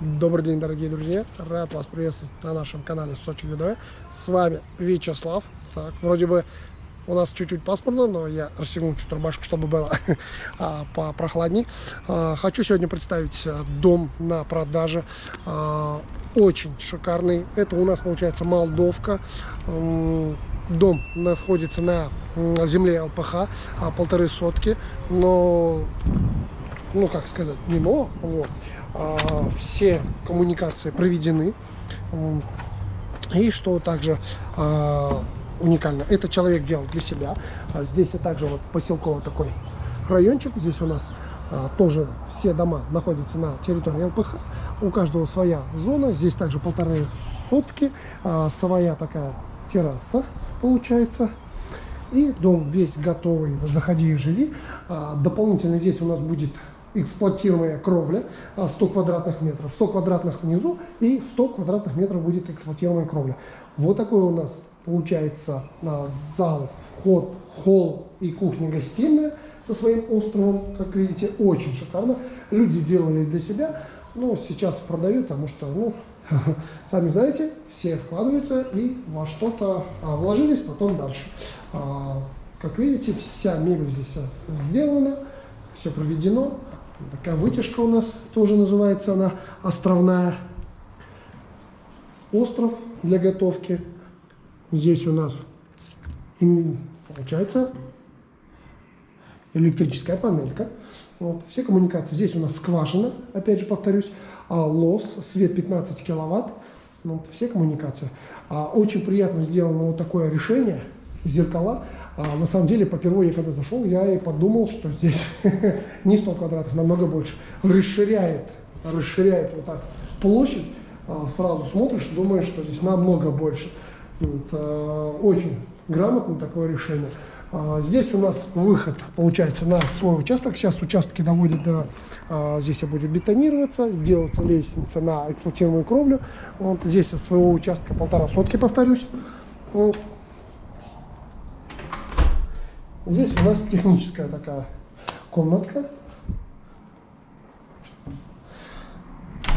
Добрый день, дорогие друзья! Рад вас приветствовать на нашем канале Сочи ВДВ. С вами Вячеслав. Так, вроде бы у нас чуть-чуть пасмурно, но я расстегнул чуть рубашку, чтобы было а, попрохладней. А, хочу сегодня представить а, дом на продаже. Очень шикарный. Это у нас получается Молдовка. Дом находится на земле ЛПХ, полторы сотки, но ну как сказать, не но, вот, а, все коммуникации проведены. И что также а, уникально, это человек делал для себя. А здесь и также вот поселковый такой райончик. Здесь у нас а, тоже все дома находятся на территории ЛПХ. У каждого своя зона. Здесь также полторы сотки, а, своя такая терраса получается. И дом весь готовый, заходи и живи. А, дополнительно здесь у нас будет эксплуатируемая кровля 100 а, квадратных метров, 100 квадратных внизу и 100 квадратных метров будет эксплуатируемая кровля. Вот такой у нас получается а, зал, вход, холл и кухня-гостиная со своим островом, как видите, очень шикарно. Люди делали для себя, но сейчас продают, потому что, ну, сами знаете, все вкладываются и во что-то а, вложились, потом дальше. Как видите, вся мебель здесь сделана, все проведено. Такая вытяжка у нас тоже называется она островная. Остров для готовки. Здесь у нас получается электрическая панелька. Вот, все коммуникации. Здесь у нас скважина, опять же повторюсь, а лос, свет 15 киловатт. Вот, все коммуникации. А, очень приятно сделано вот такое решение, зеркала. А на самом деле, по первой я когда зашел, я и подумал, что здесь не 100 квадратов, намного больше. Расширяет, расширяет вот так площадь, а сразу смотришь, думаешь, что здесь намного больше. Вот, а, очень грамотно такое решение. А, здесь у нас выход получается на свой участок. Сейчас участки доводят до... Здесь будет бетонироваться, сделаться лестница на эксплуатируемую кровлю. Вот здесь со своего участка полтора сотки, повторюсь. Здесь у нас техническая такая комнатка.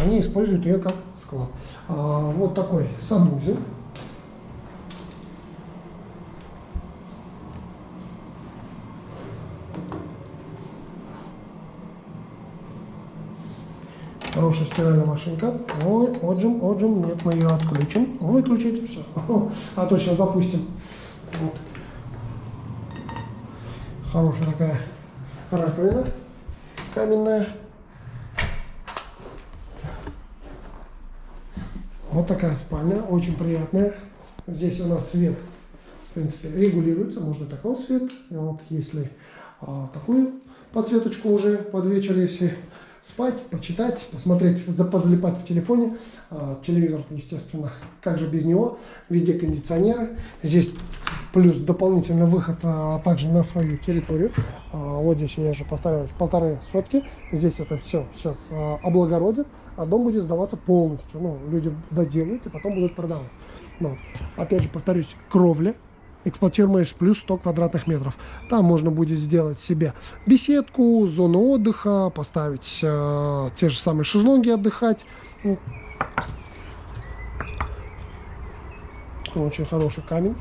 Они используют ее как склад. А, вот такой санузел. Хорошая стиральная машинка. Ой, отжим, отжим. Нет, мы ее отключим. Выключить. Все. А то сейчас запустим. Вот. Хорошая такая раковина каменная. Вот такая спальня, очень приятная. Здесь у нас свет, в принципе, регулируется, можно такой свет. И вот если а, такую подсветочку уже под вечер, если спать, почитать, посмотреть, позалипать в телефоне. А, телевизор, естественно, как же без него. Везде кондиционеры. Здесь плюс дополнительный выход а, также на свою территорию. А, вот здесь, я же повторяюсь, полторы сотки. Здесь это все сейчас а, облагородит, а дом будет сдаваться полностью. Ну, люди доделают и потом будут продавать. Но, опять же, повторюсь, кровля эксплуатируемая плюс 100 квадратных метров. Там можно будет сделать себе беседку, зону отдыха, поставить э, те же самые шезлонги отдыхать. Очень хороший камень.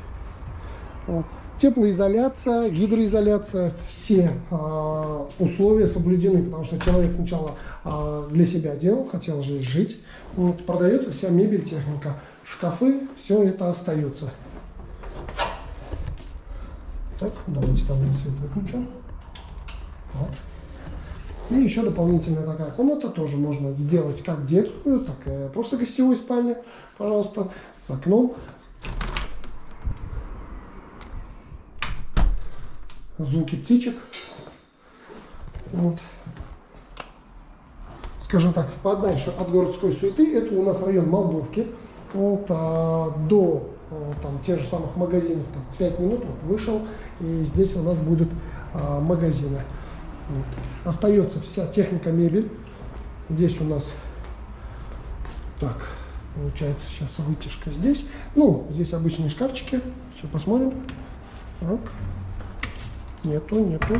Теплоизоляция, гидроизоляция, все э, условия соблюдены, потому что человек сначала э, для себя делал, хотел здесь жить. Вот, продается вся мебель, техника, шкафы, все это остается. Так, давайте там свет выключим. Вот. И еще дополнительная такая комната тоже можно сделать как детскую, так и просто гостевую спальню, пожалуйста, с окном. Звуки птичек. Вот. Скажем так, подальше от городской суеты, это у нас район Молдовки. Вот, а, до а, там, тех же самых магазинов, там, 5 минут вот, вышел, и здесь у нас будут а, магазины. Вот. Остается вся техника мебель. Здесь у нас, так, получается сейчас вытяжка здесь. Ну, здесь обычные шкафчики. Все, посмотрим. Так. Нету, нету.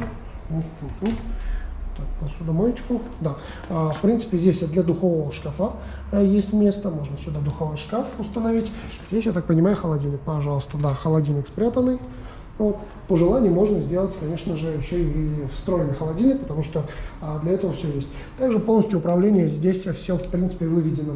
Так, посудомоечку. Да. А, в принципе, здесь для духового шкафа а, есть место. Можно сюда духовой шкаф установить. Здесь, я так понимаю, холодильник. Пожалуйста, да, холодильник спрятанный. Вот. По желанию можно сделать, конечно же, еще и встроенный холодильник, потому что а, для этого все есть. Также полностью управление здесь все, в принципе, выведено.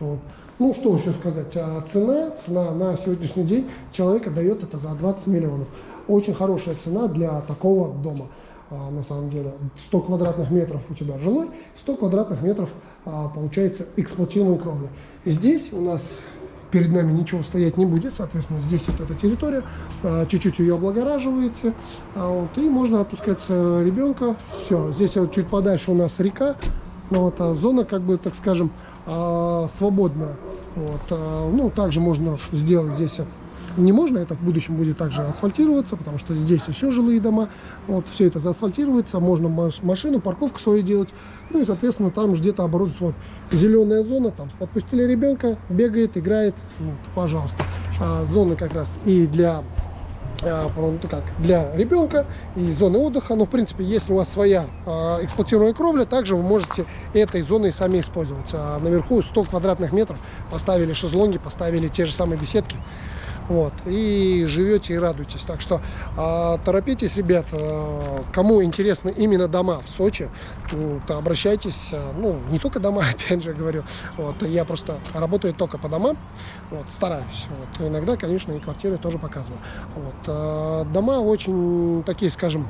Вот. Ну, что еще сказать. А, цена, цена на сегодняшний день человека дает это за 20 миллионов. Очень хорошая цена для такого дома. А, на самом деле 100 квадратных метров у тебя жилой, 100 квадратных метров а, получается эксплуатируемой кровли. Здесь у нас перед нами ничего стоять не будет, соответственно, здесь вот эта территория, а, чуть-чуть ее облагораживаете, а, вот, и можно отпускать ребенка, все, здесь вот чуть подальше у нас река, ну, вот, а зона, как бы, так скажем, свободная, вот, ну, также можно сделать здесь не можно, это в будущем будет также асфальтироваться, потому что здесь еще жилые дома, вот, все это заасфальтируется, можно машину, парковку свою делать, ну и, соответственно, там где-то оборудовать, вот, зеленая зона, там, подпустили ребенка, бегает, играет, вот, пожалуйста. А, зоны как раз и для а, ну, как, для ребенка и зоны отдыха. Но, в принципе, если у вас своя э, эксплуатируемая кровля, также вы можете этой зоной сами использовать. А наверху 100 квадратных метров поставили шезлонги, поставили те же самые беседки. Вот, и живете и радуетесь. Так что э, торопитесь, ребят, э, кому интересны именно дома в Сочи, э, то обращайтесь, э, ну, не только дома, опять же говорю, вот, я просто работаю только по домам, вот, стараюсь, вот, иногда, конечно, и квартиры тоже показываю. Вот, э, дома очень такие, скажем,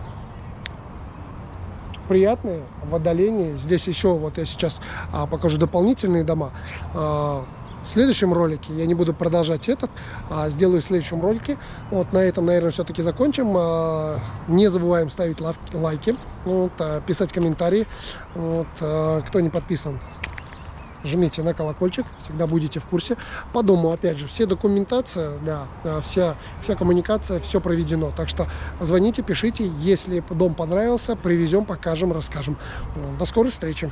приятные в отдалении. Здесь еще, вот я сейчас а, покажу дополнительные дома. А, в следующем ролике, я не буду продолжать этот, а сделаю в следующем ролике. Вот на этом, наверное, все-таки закончим. А, не забываем ставить лайки, вот, а, писать комментарии. Вот, а, кто не подписан, жмите на колокольчик, всегда будете в курсе. По дому, опять же, все документация, да, вся, вся коммуникация, все проведено. Так что звоните, пишите, если дом понравился, привезем, покажем, расскажем. До скорой встречи!